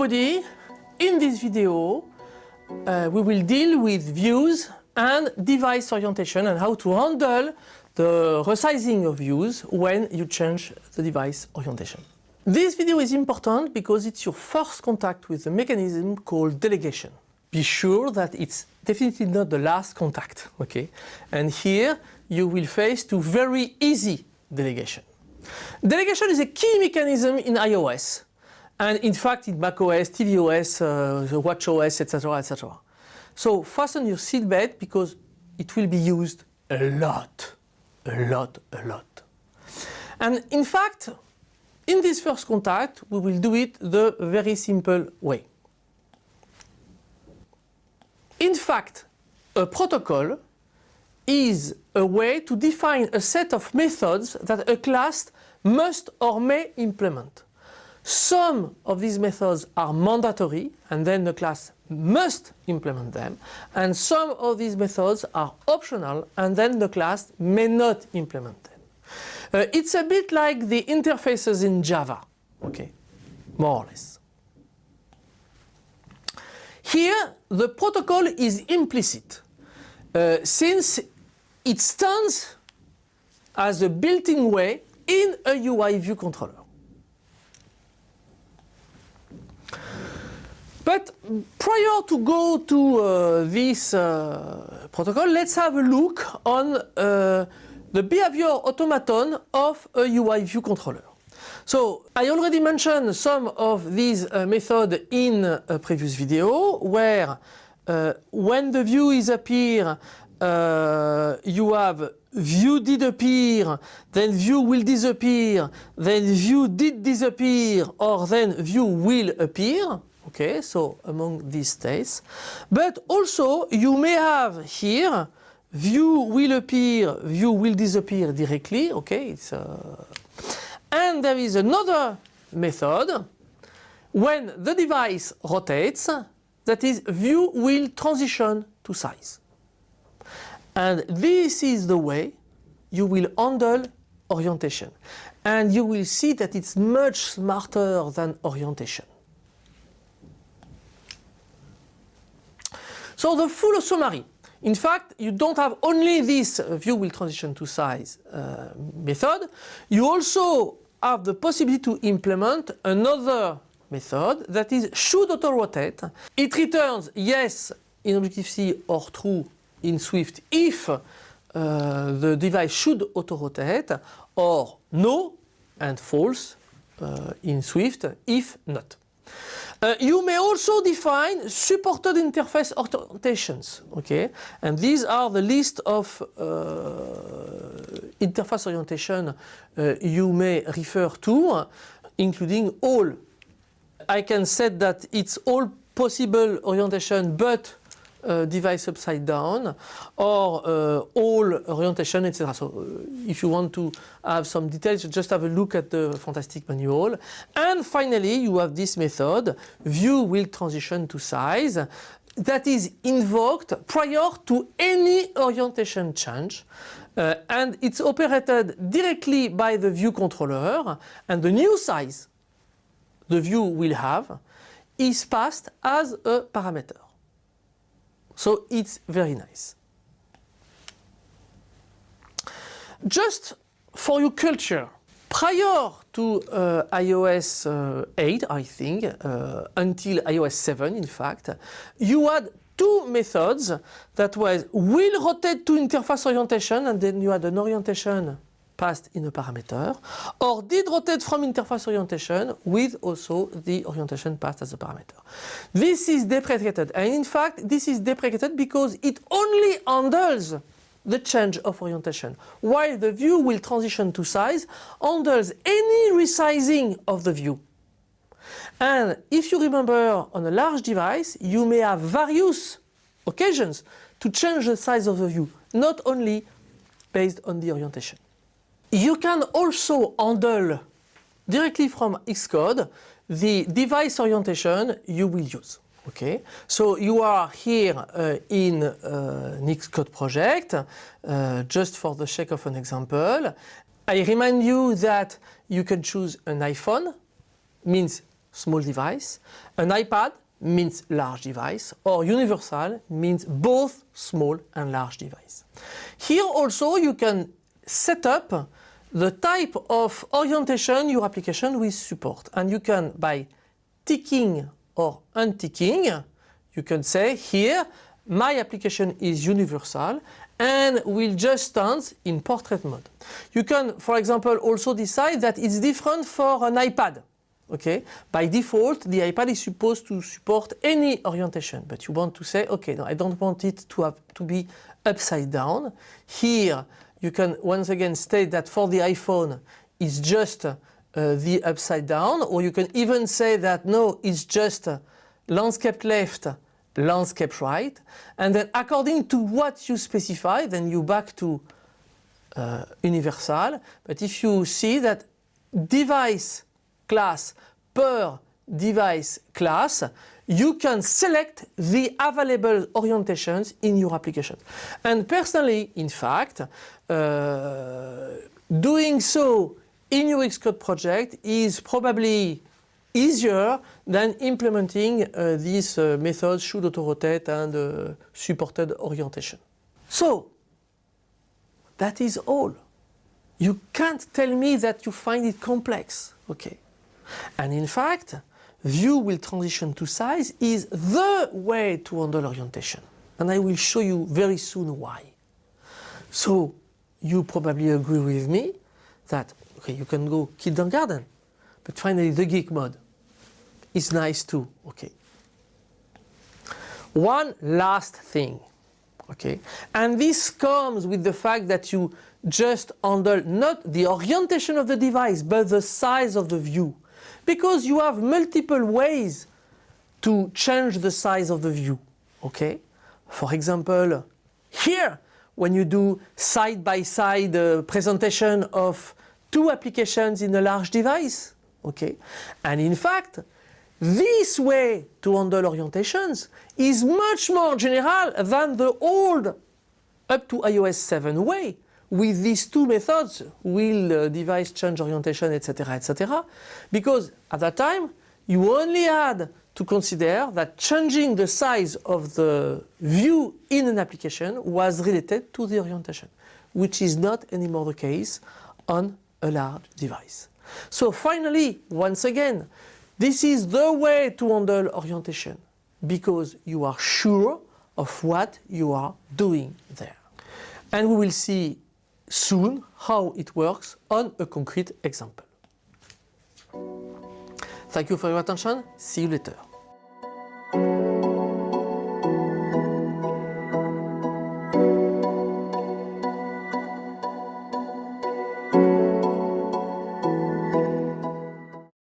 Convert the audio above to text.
everybody, in this video uh, we will deal with views and device orientation and how to handle the resizing of views when you change the device orientation. This video is important because it's your first contact with a mechanism called delegation. Be sure that it's definitely not the last contact, okay? And here you will face to very easy delegation. Delegation is a key mechanism in iOS and in fact in macOS, tvOS, uh, watchOS, etc, etc. So fasten your seatbelt because it will be used a lot, a lot, a lot. And in fact, in this first contact, we will do it the very simple way. In fact, a protocol is a way to define a set of methods that a class must or may implement. Some of these methods are mandatory and then the class must implement them and some of these methods are optional and then the class may not implement them. Uh, it's a bit like the interfaces in Java, okay, more or less. Here the protocol is implicit uh, since it stands as a built-in way in a UI view controller. But prior to go to uh, this uh, protocol, let's have a look on uh, the behavior automaton of a UI view controller. So I already mentioned some of these uh, methods in a previous video where uh, when the view is appear uh, you have view did appear, then view will disappear, then view did disappear, or then view will appear. Okay, so among these states. But also you may have here view will appear, view will disappear directly. Okay, it's uh... and there is another method when the device rotates that is view will transition to size. And this is the way you will handle orientation. And you will see that it's much smarter than orientation. So the full summary. In fact, you don't have only this view will transition to size uh, method, you also have the possibility to implement another method that is should auto rotate. It returns yes in Objective-C or true in Swift if uh, the device should auto-rotate or no and false uh, in Swift if not. Uh, you may also define supported interface orientations, okay? And these are the list of uh, interface orientation uh, you may refer to, including all. I can set that it's all possible orientation but uh, device upside down or uh, all orientation etc. So uh, if you want to have some details just have a look at the fantastic manual and finally you have this method view will transition to size that is invoked prior to any orientation change uh, and it's operated directly by the view controller and the new size the view will have is passed as a parameter. So it's very nice. Just for your culture, prior to uh, iOS uh, 8, I think, uh, until iOS 7 in fact, you had two methods that was will rotate to interface orientation and then you had an orientation passed in a parameter or did rotate from interface orientation with also the orientation passed as a parameter. This is deprecated and in fact this is deprecated because it only handles the change of orientation while the view will transition to size handles any resizing of the view. And if you remember on a large device you may have various occasions to change the size of the view not only based on the orientation. You can also handle directly from Xcode the device orientation you will use. Okay, so you are here uh, in uh, an Xcode project, uh, just for the sake of an example. I remind you that you can choose an iPhone, means small device. An iPad means large device or universal means both small and large device. Here also you can set up the type of orientation your application will support. And you can by ticking or unticking you can say here my application is universal and will just stand in portrait mode. You can for example also decide that it's different for an iPad okay? By default the iPad is supposed to support any orientation but you want to say okay no I don't want it to have to be upside down. Here you can once again state that for the iPhone it's just uh, the upside down or you can even say that no it's just uh, landscape left landscape right. And then according to what you specify then you back to uh, universal. But if you see that device class per device class, you can select the available orientations in your application. And personally, in fact, uh, doing so in your Xcode project is probably easier than implementing uh, these uh, methods should auto-rotate and uh, supported orientation. So, that is all. You can't tell me that you find it complex. Okay. And in fact, view will transition to size is the way to handle orientation. And I will show you very soon why. So you probably agree with me that okay, you can go kindergarten, but finally the geek mode is nice too. Okay. One last thing, okay, and this comes with the fact that you just handle not the orientation of the device, but the size of the view because you have multiple ways to change the size of the view. Okay? For example, here, when you do side-by-side -side, uh, presentation of two applications in a large device, okay? And in fact, this way to handle orientations is much more general than the old up to iOS 7 way with these two methods, will uh, device change orientation, etc., etc., because at that time you only had to consider that changing the size of the view in an application was related to the orientation, which is not anymore the case on a large device. So finally, once again, this is the way to handle orientation because you are sure of what you are doing there. And we will see soon how it works on a concrete example. Thank you for your attention. See you later.